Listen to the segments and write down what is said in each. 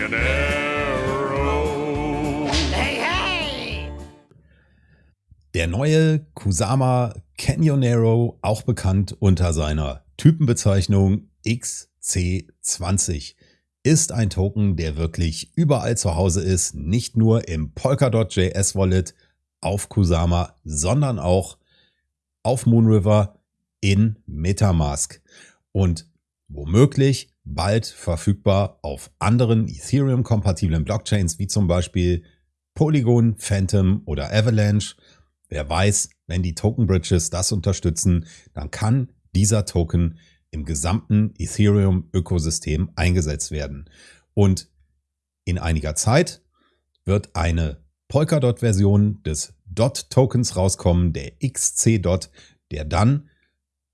Canyonero. Hey, hey! Der neue Kusama Canyonero, auch bekannt unter seiner Typenbezeichnung XC20, ist ein Token, der wirklich überall zu Hause ist, nicht nur im Polkadot JS Wallet auf Kusama, sondern auch auf Moonriver in Metamask und womöglich bald verfügbar auf anderen Ethereum-kompatiblen Blockchains wie zum Beispiel Polygon, Phantom oder Avalanche. Wer weiß, wenn die Token Bridges das unterstützen, dann kann dieser Token im gesamten Ethereum-Ökosystem eingesetzt werden. Und in einiger Zeit wird eine Polkadot-Version des DOT-Tokens rauskommen, der XC-Dot, der dann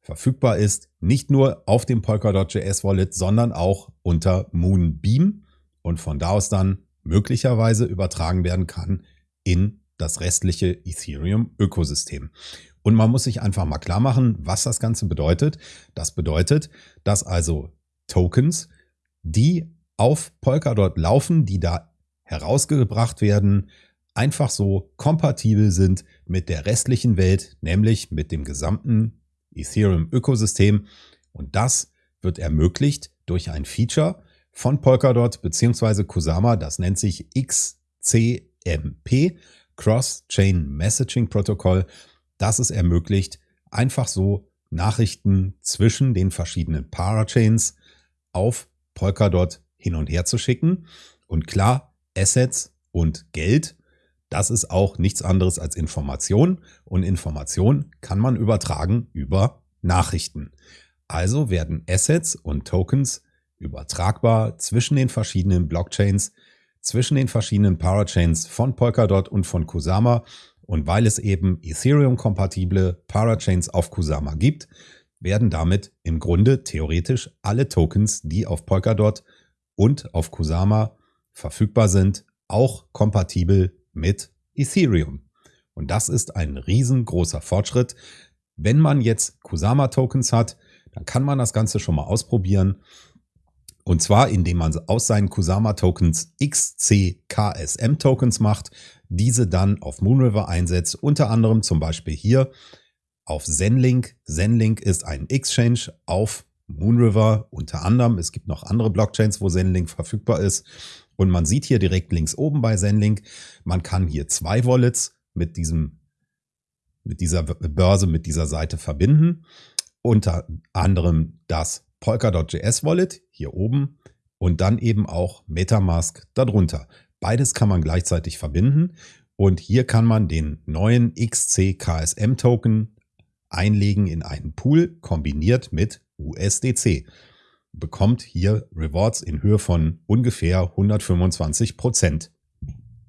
verfügbar ist, nicht nur auf dem Polkadot.js Wallet, sondern auch unter Moonbeam und von da aus dann möglicherweise übertragen werden kann in das restliche Ethereum-Ökosystem. Und man muss sich einfach mal klar machen, was das Ganze bedeutet. Das bedeutet, dass also Tokens, die auf Polkadot laufen, die da herausgebracht werden, einfach so kompatibel sind mit der restlichen Welt, nämlich mit dem gesamten Ethereum-Ökosystem. Und das wird ermöglicht durch ein Feature von Polkadot bzw. Kusama, das nennt sich XCMP, Cross-Chain Messaging Protocol das es ermöglicht, einfach so Nachrichten zwischen den verschiedenen Parachains auf Polkadot hin und her zu schicken. Und klar, Assets und Geld, das ist auch nichts anderes als Information. Und Information kann man übertragen über Nachrichten. Also werden Assets und Tokens übertragbar zwischen den verschiedenen Blockchains, zwischen den verschiedenen Parachains von Polkadot und von Kusama und weil es eben Ethereum-kompatible Parachains auf Kusama gibt, werden damit im Grunde theoretisch alle Tokens, die auf Polkadot und auf Kusama verfügbar sind, auch kompatibel mit Ethereum. Und das ist ein riesengroßer Fortschritt. Wenn man jetzt Kusama-Tokens hat, dann kann man das Ganze schon mal ausprobieren. Und zwar, indem man aus seinen Kusama-Tokens XCKSM-Tokens macht diese dann auf Moonriver einsetzt, unter anderem zum Beispiel hier auf Zenlink. Zenlink ist ein Exchange auf Moonriver unter anderem. Es gibt noch andere Blockchains, wo Zenlink verfügbar ist. Und man sieht hier direkt links oben bei Zenlink, man kann hier zwei Wallets mit diesem, mit dieser Börse, mit dieser Seite verbinden. Unter anderem das Polkadot.js Wallet hier oben und dann eben auch Metamask darunter. Beides kann man gleichzeitig verbinden und hier kann man den neuen XC-KSM Token einlegen in einen Pool kombiniert mit USDC. Bekommt hier Rewards in Höhe von ungefähr 125 Prozent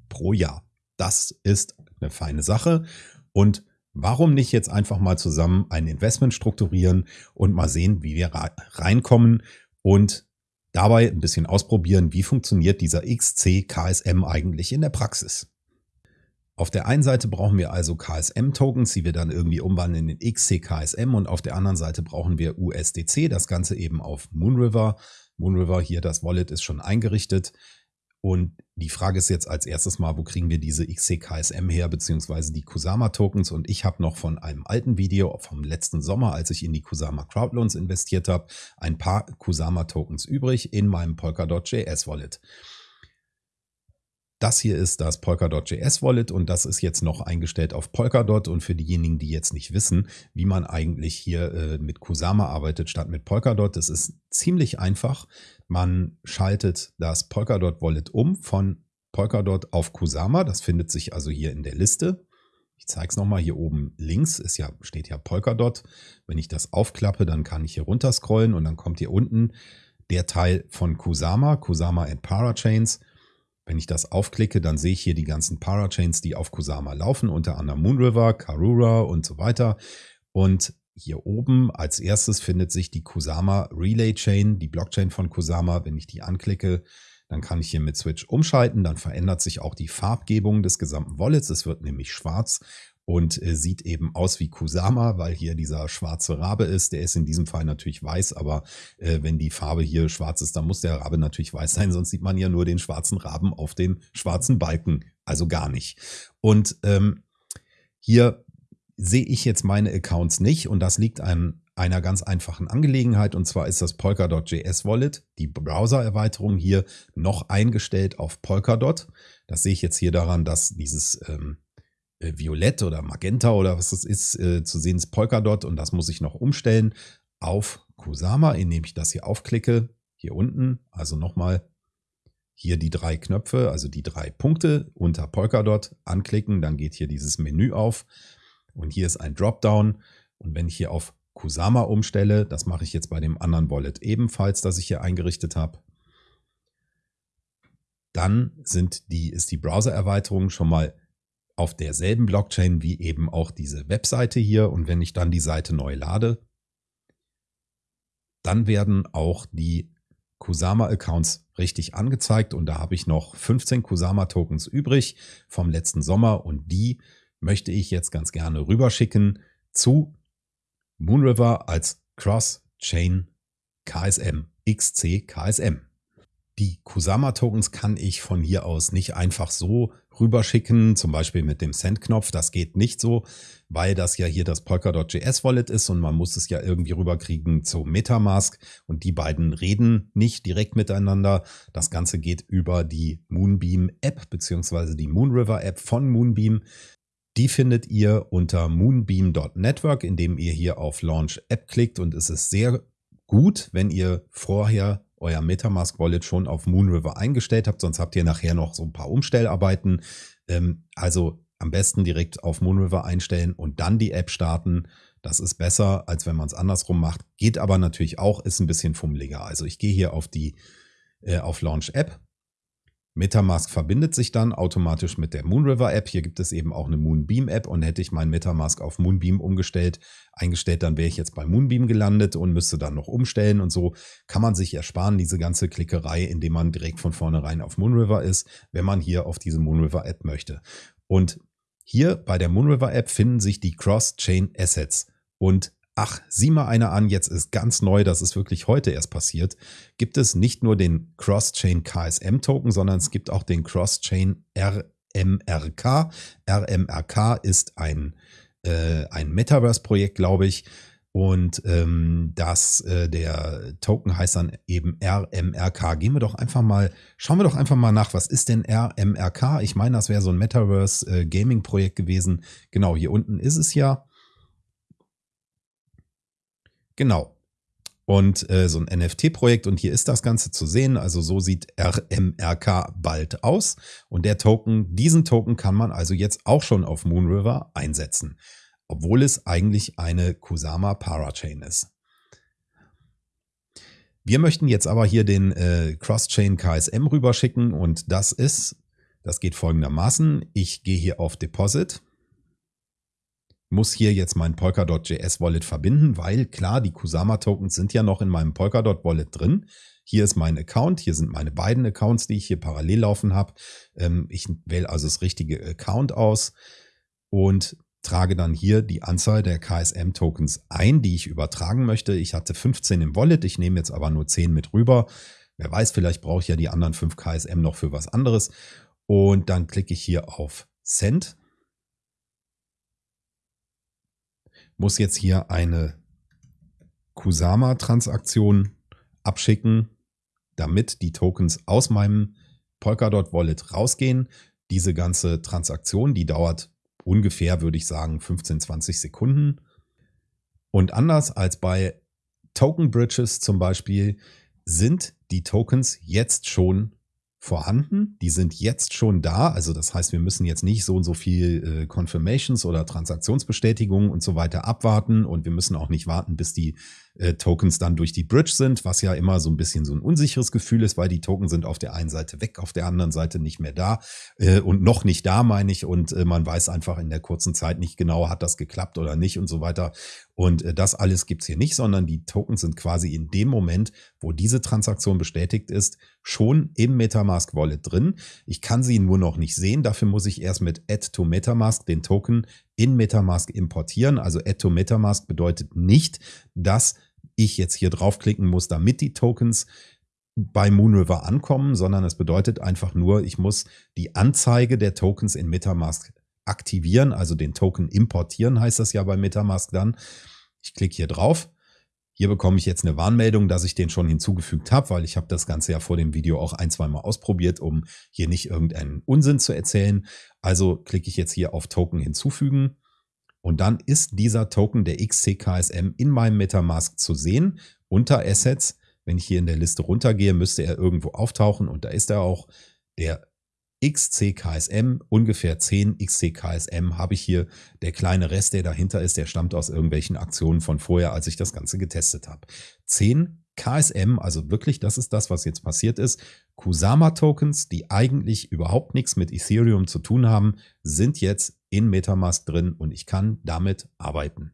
pro Jahr. Das ist eine feine Sache und Warum nicht jetzt einfach mal zusammen ein Investment strukturieren und mal sehen, wie wir reinkommen und dabei ein bisschen ausprobieren, wie funktioniert dieser XC KSM eigentlich in der Praxis. Auf der einen Seite brauchen wir also KSM-Tokens, die wir dann irgendwie umwandeln in XC KSM und auf der anderen Seite brauchen wir USDC, das Ganze eben auf Moonriver. Moonriver hier, das Wallet ist schon eingerichtet. Und die Frage ist jetzt als erstes mal, wo kriegen wir diese XCKSM her, beziehungsweise die Kusama-Tokens? Und ich habe noch von einem alten Video vom letzten Sommer, als ich in die Kusama Crowdloans investiert habe, ein paar Kusama-Tokens übrig in meinem Polkadot.js Wallet. Das hier ist das Polkadot.js Wallet und das ist jetzt noch eingestellt auf Polkadot. Und für diejenigen, die jetzt nicht wissen, wie man eigentlich hier äh, mit Kusama arbeitet statt mit Polkadot, das ist ziemlich einfach. Man schaltet das Polkadot Wallet um von Polkadot auf Kusama. Das findet sich also hier in der Liste. Ich zeige es nochmal hier oben links, ist ja, steht ja Polkadot. Wenn ich das aufklappe, dann kann ich hier runter scrollen und dann kommt hier unten der Teil von Kusama, Kusama and Parachains. Wenn ich das aufklicke, dann sehe ich hier die ganzen Parachains, die auf Kusama laufen, unter anderem Moonriver, Karura und so weiter. Und hier oben als erstes findet sich die Kusama Relay Chain, die Blockchain von Kusama. Wenn ich die anklicke, dann kann ich hier mit Switch umschalten. Dann verändert sich auch die Farbgebung des gesamten Wallets. Es wird nämlich schwarz. Und äh, sieht eben aus wie Kusama, weil hier dieser schwarze Rabe ist. Der ist in diesem Fall natürlich weiß, aber äh, wenn die Farbe hier schwarz ist, dann muss der Rabe natürlich weiß sein, sonst sieht man ja nur den schwarzen Raben auf dem schwarzen Balken, also gar nicht. Und ähm, hier sehe ich jetzt meine Accounts nicht und das liegt an einer ganz einfachen Angelegenheit und zwar ist das Polkadot.js Wallet, die Browser-Erweiterung hier noch eingestellt auf Polkadot. Das sehe ich jetzt hier daran, dass dieses ähm, äh, Violett oder Magenta oder was das ist, äh, zu sehen ist Polkadot und das muss ich noch umstellen auf Kusama, indem ich das hier aufklicke, hier unten, also nochmal hier die drei Knöpfe, also die drei Punkte unter Polkadot anklicken, dann geht hier dieses Menü auf und hier ist ein Dropdown. Und wenn ich hier auf Kusama umstelle, das mache ich jetzt bei dem anderen Wallet ebenfalls, das ich hier eingerichtet habe, dann sind die, ist die Browser-Erweiterung schon mal auf derselben Blockchain wie eben auch diese Webseite hier. Und wenn ich dann die Seite neu lade, dann werden auch die Kusama-Accounts richtig angezeigt. Und da habe ich noch 15 Kusama-Tokens übrig vom letzten Sommer. Und die möchte ich jetzt ganz gerne rüberschicken zu Moonriver als Cross-Chain KSM, XC KSM. Die Kusama-Tokens kann ich von hier aus nicht einfach so rüberschicken, zum Beispiel mit dem Send-Knopf. Das geht nicht so, weil das ja hier das Polkadot.js Wallet ist und man muss es ja irgendwie rüberkriegen zu Metamask und die beiden reden nicht direkt miteinander. Das Ganze geht über die Moonbeam App beziehungsweise die Moonriver App von Moonbeam. Die findet ihr unter moonbeam.network, indem ihr hier auf Launch App klickt und es ist sehr gut, wenn ihr vorher euer Metamask Wallet schon auf Moonriver eingestellt habt, sonst habt ihr nachher noch so ein paar Umstellarbeiten. Ähm, also am besten direkt auf Moonriver einstellen und dann die App starten. Das ist besser, als wenn man es andersrum macht. Geht aber natürlich auch, ist ein bisschen fummeliger. Also ich gehe hier auf die äh, auf Launch App Metamask verbindet sich dann automatisch mit der Moonriver App. Hier gibt es eben auch eine Moonbeam App und hätte ich mein Metamask auf Moonbeam umgestellt, eingestellt, dann wäre ich jetzt bei Moonbeam gelandet und müsste dann noch umstellen und so kann man sich ersparen, diese ganze Klickerei, indem man direkt von vornherein auf Moonriver ist, wenn man hier auf diese Moonriver App möchte. Und hier bei der Moonriver App finden sich die Cross-Chain Assets und ach, sieh mal einer an, jetzt ist ganz neu, das ist wirklich heute erst passiert, gibt es nicht nur den Cross-Chain KSM-Token, sondern es gibt auch den Cross-Chain RMRK. RMRK ist ein, äh, ein Metaverse-Projekt, glaube ich. Und ähm, das, äh, der Token heißt dann eben RMRK. Gehen wir doch einfach mal, schauen wir doch einfach mal nach, was ist denn RMRK? Ich meine, das wäre so ein Metaverse-Gaming-Projekt äh, gewesen. Genau, hier unten ist es ja. Genau. Und äh, so ein NFT-Projekt und hier ist das Ganze zu sehen. Also so sieht RMRK bald aus. Und der Token, diesen Token kann man also jetzt auch schon auf Moonriver einsetzen. Obwohl es eigentlich eine Kusama Parachain ist. Wir möchten jetzt aber hier den äh, Cross-Chain KSM rüberschicken und das ist, das geht folgendermaßen. Ich gehe hier auf Deposit muss hier jetzt mein Polkadot.js Wallet verbinden, weil klar, die Kusama Tokens sind ja noch in meinem Polkadot Wallet drin. Hier ist mein Account, hier sind meine beiden Accounts, die ich hier parallel laufen habe. Ähm, ich wähle also das richtige Account aus und trage dann hier die Anzahl der KSM Tokens ein, die ich übertragen möchte. Ich hatte 15 im Wallet, ich nehme jetzt aber nur 10 mit rüber. Wer weiß, vielleicht brauche ich ja die anderen 5 KSM noch für was anderes. Und dann klicke ich hier auf Send muss jetzt hier eine Kusama-Transaktion abschicken, damit die Tokens aus meinem Polkadot Wallet rausgehen. Diese ganze Transaktion, die dauert ungefähr, würde ich sagen, 15, 20 Sekunden. Und anders als bei Token Bridges zum Beispiel sind die Tokens jetzt schon vorhanden, die sind jetzt schon da. Also das heißt, wir müssen jetzt nicht so und so viel äh, Confirmations oder Transaktionsbestätigungen und so weiter abwarten. Und wir müssen auch nicht warten, bis die äh, Tokens dann durch die Bridge sind, was ja immer so ein bisschen so ein unsicheres Gefühl ist, weil die Token sind auf der einen Seite weg, auf der anderen Seite nicht mehr da äh, und noch nicht da, meine ich. Und äh, man weiß einfach in der kurzen Zeit nicht genau, hat das geklappt oder nicht und so weiter. Und äh, das alles gibt's hier nicht, sondern die Tokens sind quasi in dem Moment, wo diese Transaktion bestätigt ist, schon im Metamask Wallet drin. Ich kann sie nur noch nicht sehen. Dafür muss ich erst mit Add to Metamask den Token in Metamask importieren. Also Add to Metamask bedeutet nicht, dass ich jetzt hier draufklicken muss, damit die Tokens bei Moonriver ankommen, sondern es bedeutet einfach nur, ich muss die Anzeige der Tokens in Metamask aktivieren, also den Token importieren heißt das ja bei Metamask dann. Ich klicke hier drauf. Hier bekomme ich jetzt eine Warnmeldung, dass ich den schon hinzugefügt habe, weil ich habe das Ganze ja vor dem Video auch ein, zwei Mal ausprobiert, um hier nicht irgendeinen Unsinn zu erzählen. Also klicke ich jetzt hier auf Token hinzufügen. Und dann ist dieser Token der XCKSM in meinem Metamask zu sehen unter Assets. Wenn ich hier in der Liste runtergehe, müsste er irgendwo auftauchen und da ist er auch. Der XCKSM, ungefähr 10 XCKSM habe ich hier. Der kleine Rest, der dahinter ist, der stammt aus irgendwelchen Aktionen von vorher, als ich das Ganze getestet habe. 10 KSM, also wirklich, das ist das, was jetzt passiert ist. Kusama-Tokens, die eigentlich überhaupt nichts mit Ethereum zu tun haben, sind jetzt in Metamask drin und ich kann damit arbeiten.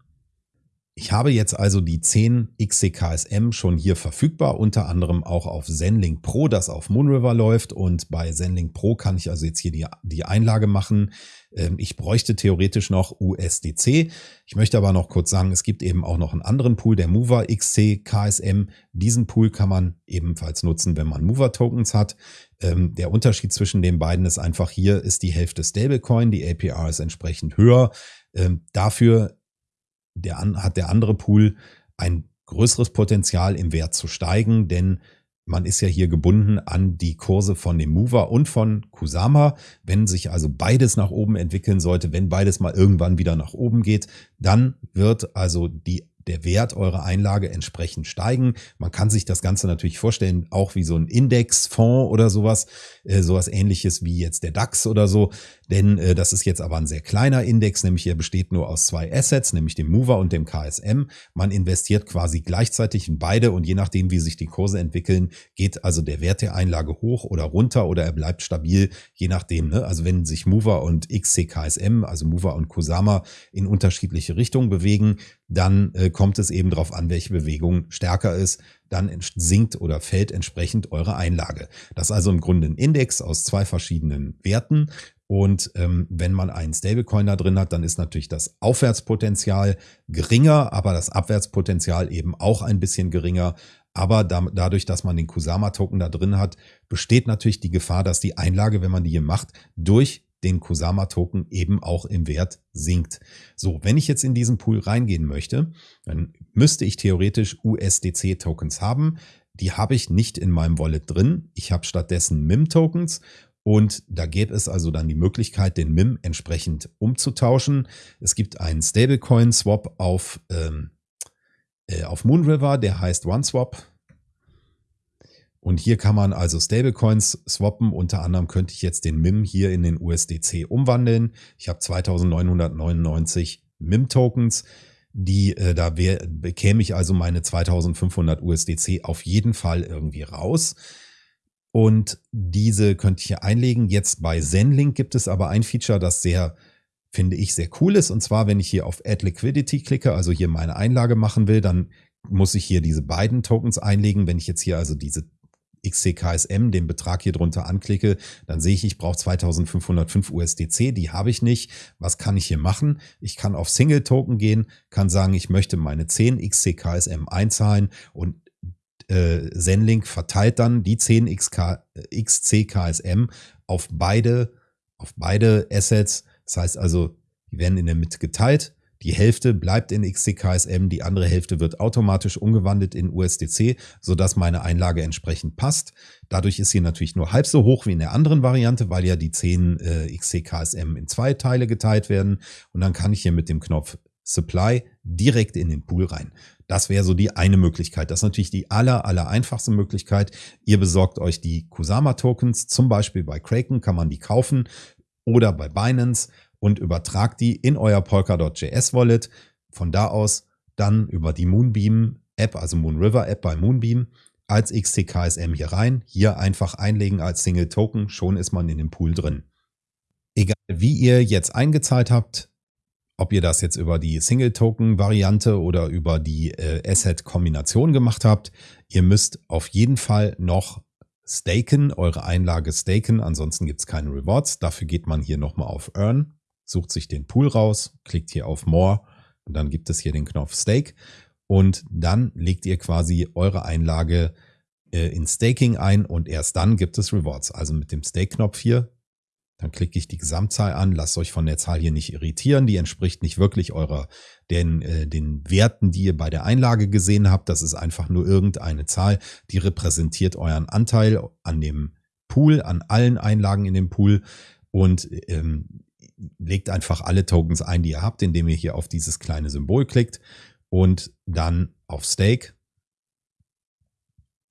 Ich habe jetzt also die 10 XCKSM schon hier verfügbar, unter anderem auch auf Zenlink Pro, das auf Moonriver läuft. Und bei Zenlink Pro kann ich also jetzt hier die, die Einlage machen. Ähm, ich bräuchte theoretisch noch USDC. Ich möchte aber noch kurz sagen, es gibt eben auch noch einen anderen Pool, der Mover XCKSM. Diesen Pool kann man ebenfalls nutzen, wenn man Mover Tokens hat. Ähm, der Unterschied zwischen den beiden ist einfach, hier ist die Hälfte Stablecoin, die APR ist entsprechend höher. Ähm, dafür der, hat der andere Pool ein größeres Potenzial im Wert zu steigen, denn man ist ja hier gebunden an die Kurse von dem Mover und von Kusama. Wenn sich also beides nach oben entwickeln sollte, wenn beides mal irgendwann wieder nach oben geht, dann wird also die der Wert eurer Einlage entsprechend steigen. Man kann sich das Ganze natürlich vorstellen, auch wie so ein Indexfonds oder sowas, äh, sowas ähnliches wie jetzt der DAX oder so. Denn äh, das ist jetzt aber ein sehr kleiner Index, nämlich er besteht nur aus zwei Assets, nämlich dem Mover und dem KSM. Man investiert quasi gleichzeitig in beide und je nachdem, wie sich die Kurse entwickeln, geht also der Wert der Einlage hoch oder runter oder er bleibt stabil, je nachdem. Ne? Also wenn sich Mover und XCKSM, also Mover und Kusama in unterschiedliche Richtungen bewegen, dann äh, kommt es eben darauf an, welche Bewegung stärker ist. Dann sinkt oder fällt entsprechend eure Einlage. Das ist also im Grunde ein Index aus zwei verschiedenen Werten. Und ähm, wenn man einen Stablecoin da drin hat, dann ist natürlich das Aufwärtspotenzial geringer, aber das Abwärtspotenzial eben auch ein bisschen geringer. Aber da, dadurch, dass man den Kusama-Token da drin hat, besteht natürlich die Gefahr, dass die Einlage, wenn man die hier macht, durch den Kusama-Token eben auch im Wert sinkt. So, wenn ich jetzt in diesen Pool reingehen möchte, dann müsste ich theoretisch USDC-Tokens haben. Die habe ich nicht in meinem Wallet drin. Ich habe stattdessen MIM-Tokens und da gäbe es also dann die Möglichkeit, den MIM entsprechend umzutauschen. Es gibt einen Stablecoin-Swap auf, ähm, äh, auf Moonriver, der heißt OneSwap. Und hier kann man also Stablecoins swappen. Unter anderem könnte ich jetzt den MIM hier in den USDC umwandeln. Ich habe 2999 MIM-Tokens. Die, äh, da wär, bekäme ich also meine 2500 USDC auf jeden Fall irgendwie raus. Und diese könnte ich hier einlegen. Jetzt bei Zenlink gibt es aber ein Feature, das sehr, finde ich, sehr cool ist. Und zwar, wenn ich hier auf Add Liquidity klicke, also hier meine Einlage machen will, dann muss ich hier diese beiden Tokens einlegen. Wenn ich jetzt hier also diese XCKSM, den Betrag hier drunter anklicke, dann sehe ich, ich brauche 2505 USDC, die habe ich nicht. Was kann ich hier machen? Ich kann auf Single Token gehen, kann sagen, ich möchte meine 10 XCKSM einzahlen und äh, Zenlink verteilt dann die 10 XK, XCKSM auf beide, auf beide Assets. Das heißt also, die werden in der Mitte geteilt die Hälfte bleibt in XCKSM, die andere Hälfte wird automatisch umgewandelt in USDC, sodass meine Einlage entsprechend passt. Dadurch ist sie natürlich nur halb so hoch wie in der anderen Variante, weil ja die 10 äh, XCKSM in zwei Teile geteilt werden. Und dann kann ich hier mit dem Knopf Supply direkt in den Pool rein. Das wäre so die eine Möglichkeit. Das ist natürlich die aller, aller einfachste Möglichkeit. Ihr besorgt euch die Kusama Tokens, zum Beispiel bei Kraken kann man die kaufen oder bei Binance und übertragt die in euer Polkadot.js Wallet. Von da aus dann über die Moonbeam App, also Moonriver App bei Moonbeam als XTKSM hier rein. Hier einfach einlegen als Single Token. Schon ist man in dem Pool drin. Egal wie ihr jetzt eingezahlt habt, ob ihr das jetzt über die Single-Token-Variante oder über die äh, Asset-Kombination gemacht habt, ihr müsst auf jeden Fall noch staken, eure Einlage staken, ansonsten gibt es keine Rewards. Dafür geht man hier nochmal auf Earn sucht sich den Pool raus, klickt hier auf More und dann gibt es hier den Knopf Stake und dann legt ihr quasi eure Einlage äh, in Staking ein und erst dann gibt es Rewards. Also mit dem Stake-Knopf hier, dann klicke ich die Gesamtzahl an, lasst euch von der Zahl hier nicht irritieren, die entspricht nicht wirklich eurer, den, äh, den Werten, die ihr bei der Einlage gesehen habt. Das ist einfach nur irgendeine Zahl, die repräsentiert euren Anteil an dem Pool, an allen Einlagen in dem Pool und ähm, legt einfach alle Tokens ein, die ihr habt, indem ihr hier auf dieses kleine Symbol klickt und dann auf Stake.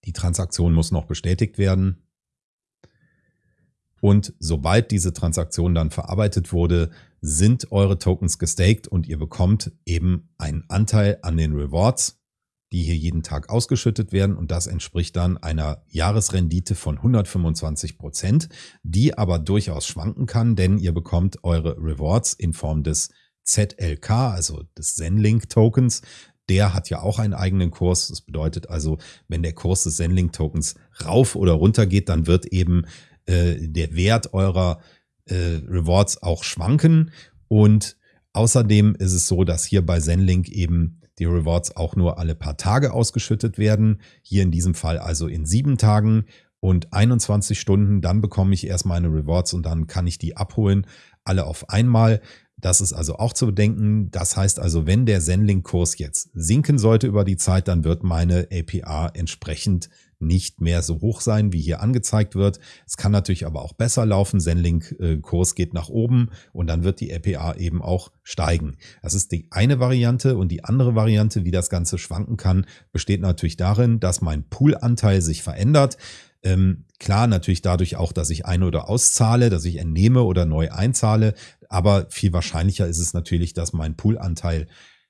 Die Transaktion muss noch bestätigt werden. Und sobald diese Transaktion dann verarbeitet wurde, sind eure Tokens gestaked und ihr bekommt eben einen Anteil an den Rewards die hier jeden Tag ausgeschüttet werden und das entspricht dann einer Jahresrendite von 125 Prozent, die aber durchaus schwanken kann, denn ihr bekommt eure Rewards in Form des ZLK, also des Zenlink Tokens. Der hat ja auch einen eigenen Kurs. Das bedeutet also, wenn der Kurs des Zenlink Tokens rauf oder runter geht, dann wird eben äh, der Wert eurer äh, Rewards auch schwanken und Außerdem ist es so, dass hier bei Zenlink eben die Rewards auch nur alle paar Tage ausgeschüttet werden. Hier in diesem Fall also in sieben Tagen und 21 Stunden. Dann bekomme ich erst meine Rewards und dann kann ich die abholen, alle auf einmal. Das ist also auch zu bedenken. Das heißt also, wenn der Zenlink-Kurs jetzt sinken sollte über die Zeit, dann wird meine APR entsprechend nicht mehr so hoch sein, wie hier angezeigt wird. Es kann natürlich aber auch besser laufen. Zenlink-Kurs geht nach oben und dann wird die APA eben auch steigen. Das ist die eine Variante und die andere Variante, wie das Ganze schwanken kann, besteht natürlich darin, dass mein Poolanteil sich verändert. Ähm, klar, natürlich dadurch auch, dass ich ein- oder auszahle, dass ich entnehme oder neu einzahle. Aber viel wahrscheinlicher ist es natürlich, dass mein Poolanteil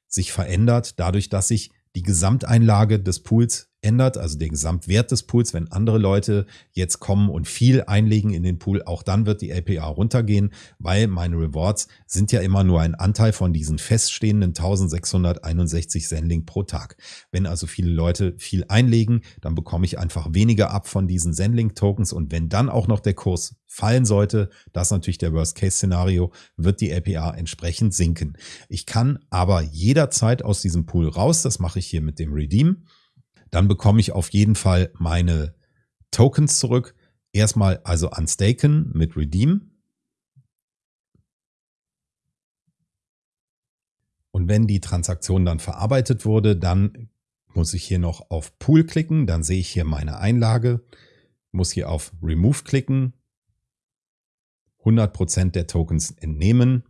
sich verändert, dadurch, dass ich die Gesamteinlage des Pools ändert, also den Gesamtwert des Pools, wenn andere Leute jetzt kommen und viel einlegen in den Pool, auch dann wird die APR runtergehen, weil meine Rewards sind ja immer nur ein Anteil von diesen feststehenden 1661 Sendling pro Tag. Wenn also viele Leute viel einlegen, dann bekomme ich einfach weniger ab von diesen Sendling Tokens und wenn dann auch noch der Kurs fallen sollte, das ist natürlich der Worst-Case-Szenario, wird die APR entsprechend sinken. Ich kann aber jederzeit aus diesem Pool raus, das mache ich hier mit dem Redeem dann bekomme ich auf jeden Fall meine Tokens zurück. Erstmal also unstaken mit Redeem. Und wenn die Transaktion dann verarbeitet wurde, dann muss ich hier noch auf Pool klicken. Dann sehe ich hier meine Einlage. Muss hier auf Remove klicken. 100% der Tokens entnehmen.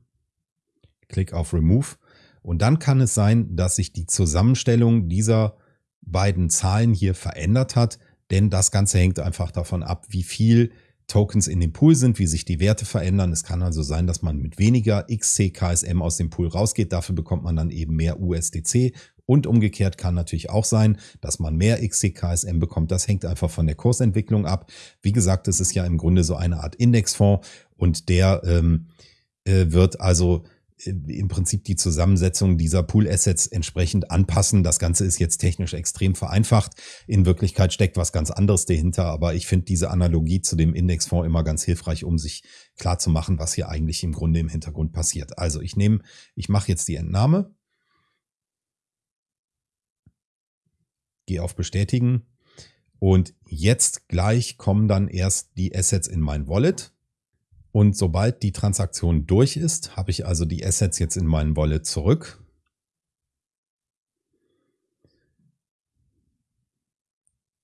Klick auf Remove. Und dann kann es sein, dass sich die Zusammenstellung dieser beiden Zahlen hier verändert hat, denn das Ganze hängt einfach davon ab, wie viel Tokens in dem Pool sind, wie sich die Werte verändern. Es kann also sein, dass man mit weniger XCKSM aus dem Pool rausgeht. Dafür bekommt man dann eben mehr USDC. Und umgekehrt kann natürlich auch sein, dass man mehr XCKSM bekommt. Das hängt einfach von der Kursentwicklung ab. Wie gesagt, es ist ja im Grunde so eine Art Indexfonds und der ähm, äh, wird also im Prinzip die Zusammensetzung dieser Pool-Assets entsprechend anpassen. Das Ganze ist jetzt technisch extrem vereinfacht. In Wirklichkeit steckt was ganz anderes dahinter, aber ich finde diese Analogie zu dem Indexfonds immer ganz hilfreich, um sich klar zu machen, was hier eigentlich im Grunde im Hintergrund passiert. Also ich nehme, ich mache jetzt die Entnahme, gehe auf Bestätigen und jetzt gleich kommen dann erst die Assets in mein Wallet. Und sobald die Transaktion durch ist, habe ich also die Assets jetzt in meinen Wallet zurück.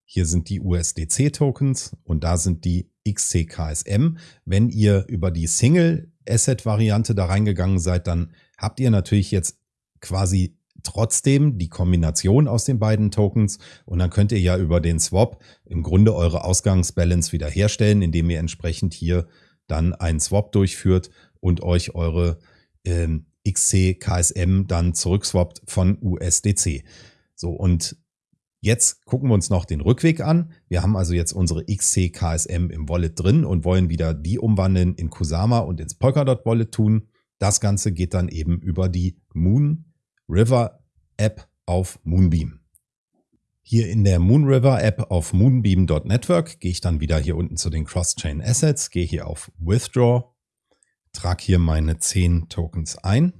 Hier sind die USDC-Tokens und da sind die XCKSM. Wenn ihr über die Single-Asset-Variante da reingegangen seid, dann habt ihr natürlich jetzt quasi trotzdem die Kombination aus den beiden Tokens und dann könnt ihr ja über den Swap im Grunde eure Ausgangsbalance wiederherstellen, indem ihr entsprechend hier dann einen Swap durchführt und euch eure ähm, XC KSM dann zurückswappt von USDC. So und Jetzt gucken wir uns noch den Rückweg an. Wir haben also jetzt unsere XC KSM im Wallet drin und wollen wieder die umwandeln in Kusama und ins Polkadot Wallet tun. Das Ganze geht dann eben über die Moon River App auf Moonbeam. Hier in der Moonriver App auf moonbeam.network gehe ich dann wieder hier unten zu den Cross-Chain Assets, gehe hier auf Withdraw. trage hier meine 10 Tokens ein.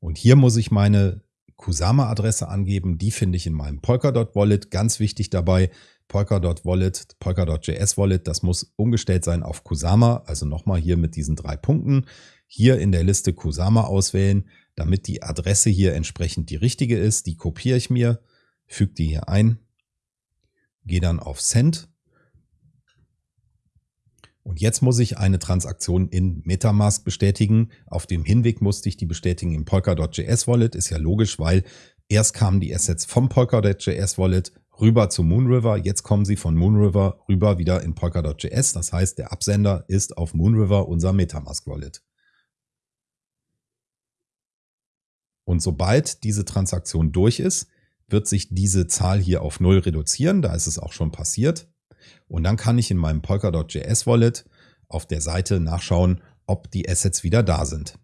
Und hier muss ich meine Kusama-Adresse angeben. Die finde ich in meinem Polkadot Wallet. Ganz wichtig dabei, Polkadot Wallet, Polkadot.js Wallet, das muss umgestellt sein auf Kusama. Also nochmal hier mit diesen drei Punkten. Hier in der Liste Kusama auswählen, damit die Adresse hier entsprechend die richtige ist. Die kopiere ich mir, füge die hier ein, gehe dann auf Send und jetzt muss ich eine Transaktion in Metamask bestätigen. Auf dem Hinweg musste ich die bestätigen im Polkadot.js Wallet. Ist ja logisch, weil erst kamen die Assets vom Polkadot.js Wallet rüber zu Moonriver. Jetzt kommen sie von Moonriver rüber wieder in Polkadot.js. Das heißt, der Absender ist auf Moonriver unser Metamask Wallet. Und sobald diese Transaktion durch ist, wird sich diese Zahl hier auf Null reduzieren. Da ist es auch schon passiert. Und dann kann ich in meinem Polkadot.js Wallet auf der Seite nachschauen, ob die Assets wieder da sind.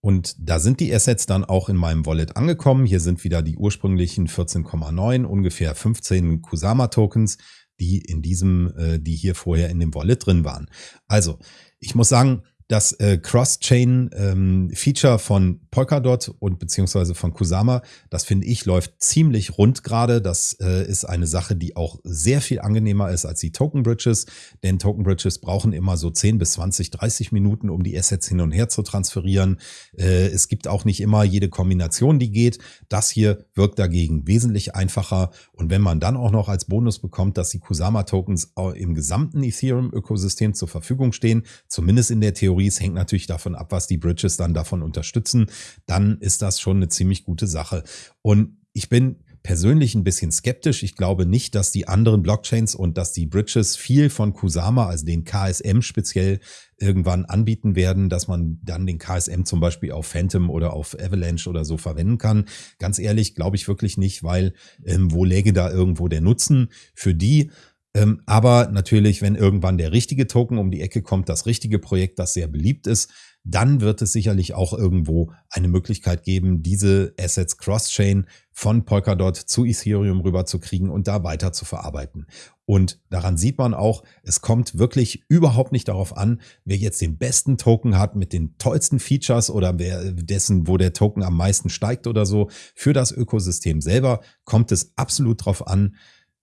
Und da sind die Assets dann auch in meinem Wallet angekommen. Hier sind wieder die ursprünglichen 14,9, ungefähr 15 Kusama-Tokens, die in diesem, äh, die hier vorher in dem Wallet drin waren. Also, ich muss sagen, das äh, Cross-Chain-Feature ähm, von Polkadot und beziehungsweise von Kusama, das finde ich läuft ziemlich rund gerade. Das äh, ist eine Sache, die auch sehr viel angenehmer ist als die Token Bridges, denn Token Bridges brauchen immer so 10 bis 20, 30 Minuten, um die Assets hin und her zu transferieren. Äh, es gibt auch nicht immer jede Kombination, die geht. Das hier wirkt dagegen wesentlich einfacher und wenn man dann auch noch als Bonus bekommt, dass die Kusama Tokens im gesamten Ethereum Ökosystem zur Verfügung stehen, zumindest in der Theorie Theories hängt natürlich davon ab, was die Bridges dann davon unterstützen. Dann ist das schon eine ziemlich gute Sache. Und ich bin persönlich ein bisschen skeptisch. Ich glaube nicht, dass die anderen Blockchains und dass die Bridges viel von Kusama, also den KSM speziell, irgendwann anbieten werden, dass man dann den KSM zum Beispiel auf Phantom oder auf Avalanche oder so verwenden kann. Ganz ehrlich, glaube ich wirklich nicht, weil ähm, wo läge da irgendwo der Nutzen für die? Ähm, aber natürlich, wenn irgendwann der richtige Token um die Ecke kommt, das richtige Projekt, das sehr beliebt ist, dann wird es sicherlich auch irgendwo eine Möglichkeit geben, diese Assets Cross-Chain von Polkadot zu Ethereum rüber zu kriegen und da weiter zu verarbeiten. Und daran sieht man auch, es kommt wirklich überhaupt nicht darauf an, wer jetzt den besten Token hat mit den tollsten Features oder wer dessen, wo der Token am meisten steigt oder so. Für das Ökosystem selber kommt es absolut darauf an,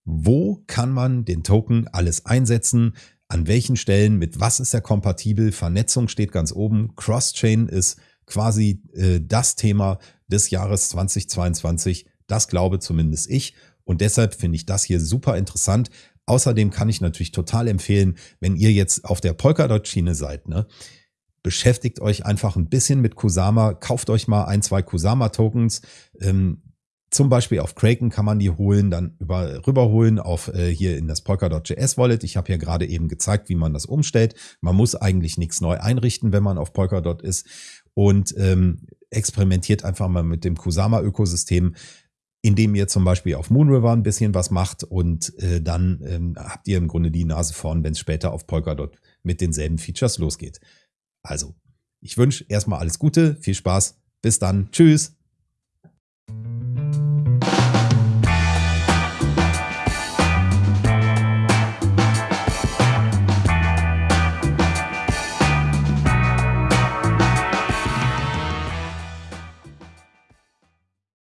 wo kann man den Token alles einsetzen, an welchen Stellen, mit was ist er kompatibel, Vernetzung steht ganz oben, Cross-Chain ist quasi äh, das Thema des Jahres 2022, das glaube zumindest ich. Und deshalb finde ich das hier super interessant. Außerdem kann ich natürlich total empfehlen, wenn ihr jetzt auf der Polkadot-Schiene seid, ne, beschäftigt euch einfach ein bisschen mit Kusama, kauft euch mal ein, zwei Kusama-Tokens, ähm, zum Beispiel auf Kraken kann man die holen, dann über, rüberholen auf äh, hier in das Polkadot.js Wallet. Ich habe hier gerade eben gezeigt, wie man das umstellt. Man muss eigentlich nichts neu einrichten, wenn man auf Polkadot ist und ähm, experimentiert einfach mal mit dem Kusama-Ökosystem, indem ihr zum Beispiel auf Moonriver ein bisschen was macht und äh, dann ähm, habt ihr im Grunde die Nase vorn, wenn es später auf Polkadot mit denselben Features losgeht. Also, ich wünsche erstmal alles Gute, viel Spaß, bis dann, tschüss.